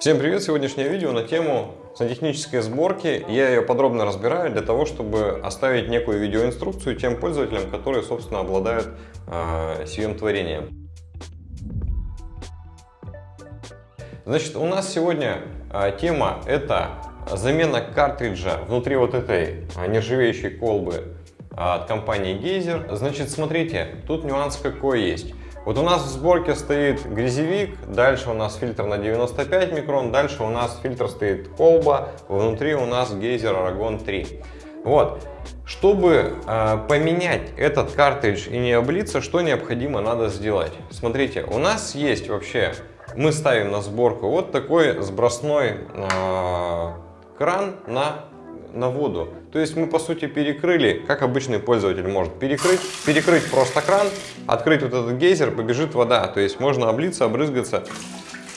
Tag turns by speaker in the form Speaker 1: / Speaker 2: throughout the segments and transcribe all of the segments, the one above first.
Speaker 1: Всем привет! Сегодняшнее видео на тему сантехнической сборки. Я ее подробно разбираю для того, чтобы оставить некую видеоинструкцию тем пользователям, которые, собственно, обладают э, сим творением. Значит, у нас сегодня э, тема это замена картриджа внутри вот этой э, нержавеющей колбы от компании Geyser. Значит, смотрите, тут нюанс какой есть. Вот у нас в сборке стоит грязевик, дальше у нас фильтр на 95 микрон, дальше у нас фильтр стоит колба, внутри у нас гейзер Aragon 3. Вот. Чтобы э, поменять этот картридж и не облиться, что необходимо надо сделать? Смотрите, у нас есть вообще, мы ставим на сборку вот такой сбросной э, кран на на воду. То есть мы по сути перекрыли, как обычный пользователь может перекрыть, перекрыть просто кран, открыть вот этот гейзер, побежит вода. То есть можно облиться, обрызгаться.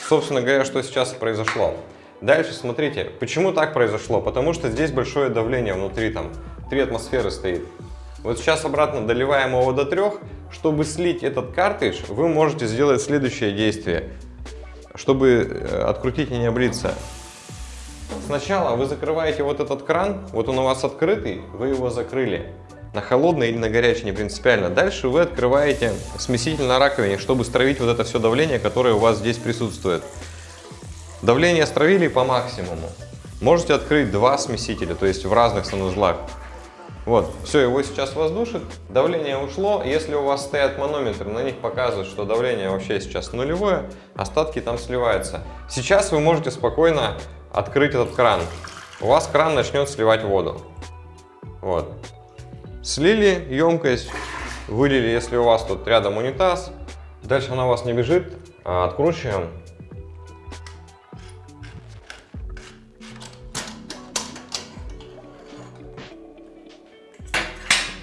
Speaker 1: Собственно говоря, что сейчас произошло. Дальше смотрите, почему так произошло? Потому что здесь большое давление внутри, там 3 атмосферы стоит. Вот сейчас обратно доливаем его до 3. Чтобы слить этот картридж, вы можете сделать следующее действие. Чтобы э, открутить и не облиться. Сначала вы закрываете вот этот кран, вот он у вас открытый, вы его закрыли. На холодный или на горячий, не принципиально. Дальше вы открываете смеситель на раковине, чтобы стравить вот это все давление, которое у вас здесь присутствует. Давление стравили по максимуму. Можете открыть два смесителя, то есть в разных санузлах. Вот, все, его сейчас воздушит, давление ушло. Если у вас стоят манометры, на них показывают, что давление вообще сейчас нулевое, остатки там сливаются. Сейчас вы можете спокойно открыть этот кран, у вас кран начнет сливать воду. Вот. Слили емкость, вылили, если у вас тут рядом унитаз. Дальше она у вас не бежит, а откручиваем.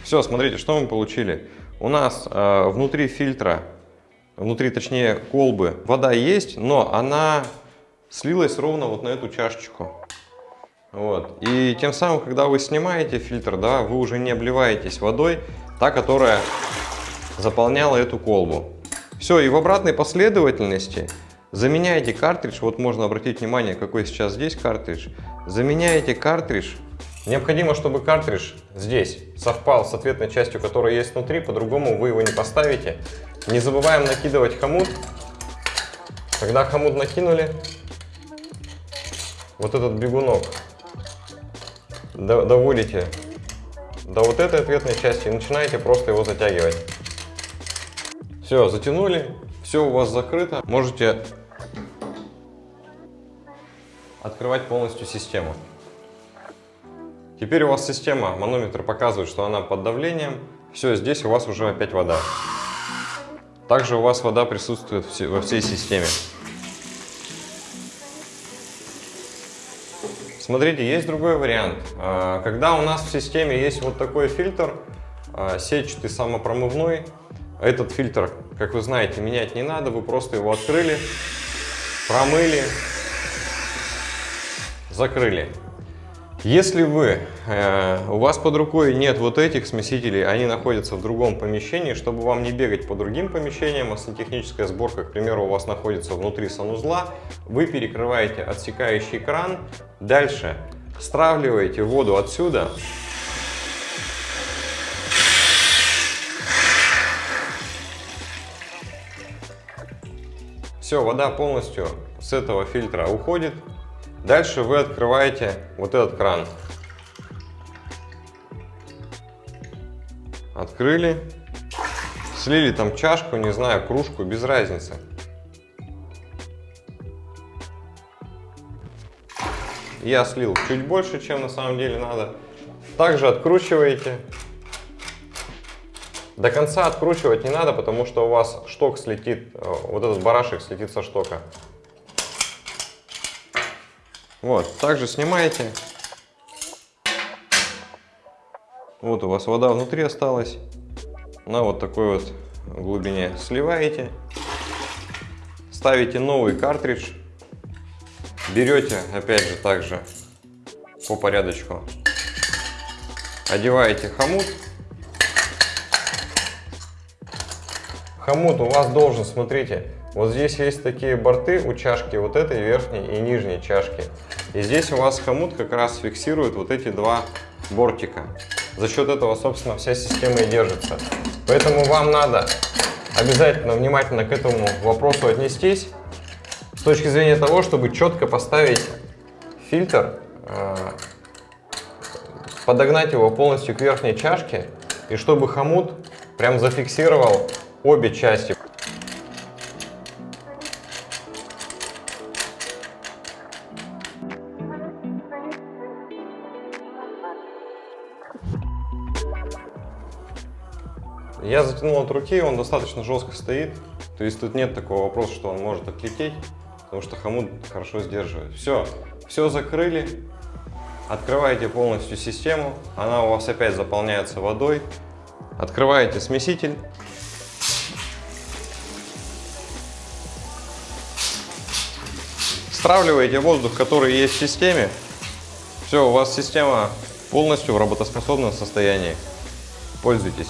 Speaker 1: Все, смотрите, что мы получили. У нас э, внутри фильтра, внутри, точнее, колбы вода есть, но она слилась ровно вот на эту чашечку. Вот. И тем самым, когда вы снимаете фильтр, да, вы уже не обливаетесь водой, та, которая заполняла эту колбу. Все, и в обратной последовательности заменяете картридж, вот можно обратить внимание, какой сейчас здесь картридж, заменяете картридж, необходимо, чтобы картридж здесь совпал с ответной частью, которая есть внутри, по-другому вы его не поставите. Не забываем накидывать хомут. Когда хомут накинули, вот этот бегунок доводите до вот этой ответной части и начинаете просто его затягивать. Все, затянули, все у вас закрыто. Можете открывать полностью систему. Теперь у вас система, манометр показывает, что она под давлением. Все, здесь у вас уже опять вода. Также у вас вода присутствует во всей системе. Смотрите, есть другой вариант. А, когда у нас в системе есть вот такой фильтр, а, сетчатый самопромывной, этот фильтр, как вы знаете, менять не надо, вы просто его открыли, промыли, закрыли. Если вы, э, у вас под рукой нет вот этих смесителей, они находятся в другом помещении, чтобы вам не бегать по другим помещениям, а сантехническая сборка, к примеру, у вас находится внутри санузла, вы перекрываете отсекающий кран, дальше стравливаете воду отсюда, Все, вода полностью с этого фильтра уходит. Дальше вы открываете вот этот кран. Открыли. Слили там чашку, не знаю, кружку, без разницы. Я слил чуть больше, чем на самом деле надо. Также откручиваете. До конца откручивать не надо, потому что у вас шток слетит, э, вот этот барашек слетит со штока. Вот, также снимаете. Вот у вас вода внутри осталась. На вот такой вот глубине сливаете. Ставите новый картридж. Берете, опять же, также по порядочку. Одеваете хомут. Хомут у вас должен, смотрите, Вот здесь есть такие борты у чашки, вот этой верхней и нижней чашки. И здесь у вас хомут как раз фиксирует вот эти два бортика. За счет этого, собственно, вся система и держится. Поэтому вам надо обязательно внимательно к этому вопросу отнестись с точки зрения того, чтобы четко поставить фильтр, э, подогнать его полностью к верхней чашке и чтобы хомут прям зафиксировал обе части. Я затянул от руки, он достаточно жестко стоит. То есть тут нет такого вопроса, что он может отлететь, потому что хомут хорошо сдерживает. Все, все закрыли. Открываете полностью систему, она у вас опять заполняется водой. Открываете смеситель. Стравливаете воздух, который есть в системе. Все, у вас система полностью в работоспособном состоянии. Пользуйтесь.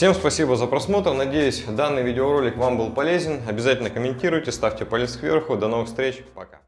Speaker 1: Всем спасибо за просмотр. Надеюсь, данный видеоролик вам был полезен. Обязательно комментируйте, ставьте палец кверху. До новых встреч. Пока.